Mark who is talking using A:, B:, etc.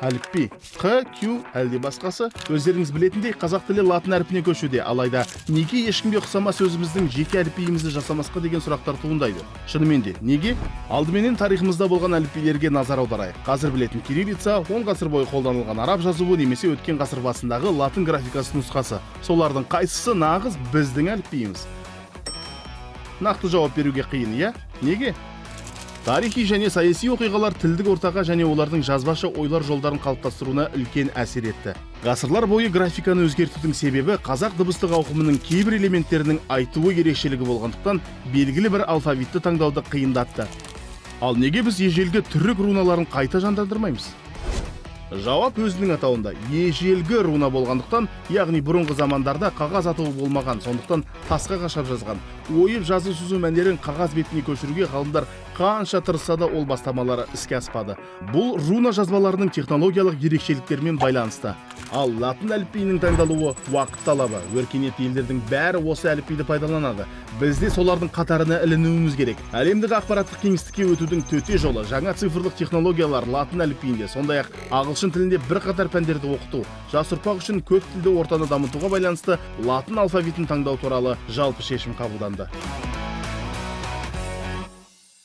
A: әліпби q q әлде басқасы өздеріңіз білетіндей қазақ тілі латын әрпіне көшуде. Алайда неге ешкімге ұқсамас өзіміздің жеке әліпбиімізді жасамасқа деген сұрақтар туындайды? Шынымен де неге? Алдыменен тарихымызда болған әліпбилерге назар аударайық. Қазір білетін кириллица он ғасыр бойы қолданылған араб жазуы немесе өткен ғасыр басындағы латын графикасы нұсқасы. Солардың қайсысы нағыз біздің әліпбиіміз? Нақты жауап беруге қиын иә? Неге? Тарихи және саяси оқиғалар тілдік ортаға және олардың жазбаша ойлар жолдарын қалыптастыруына үлкен әсер етті. Ғасырлар бойы графиканы өзгертудің себебі қазақ дыбыстық ауқымының кейбір элементтерінің айтуы ерекшелігі болғандықтан белгілі бір алфавитті таңдауды қиындатты. Ал неге біз ежелгі түрік руналарын қайта жандандырмаймыз? Жауап өзінің атауында ежелгі руна болғандықтан яғни бұрынғы замандарда қағаз атауы болмаған. Сондықтан тасқа қашап жазған ойып жазу сызу мәнерін қағаз бетіне көшіруге ғалымдар қанша тырысса да ол бастамалары іске аспады. Бұл руна жазбаларының технологиялық ерекшеліктерімен байланысты. Ал латын әліпбиінің таңдалуы уақыт талабы өркениетті елдердің бәрі осы әліпбиді пайдаланады. Біз де солардың қатарына ілінуіміз керек. Әлемдік ақпараттық кеңістікке өтудің төте жолы жаңа цифрлық технологиялар латын әліпбиінде сондай ақ ағылшын тілінде бірқатар пәндерді оқыту жас ұрпақ үшін көп тілді ортаны дамытуға байланысты латын алфавитін таңдау туралы жалпы шешім қабылданды.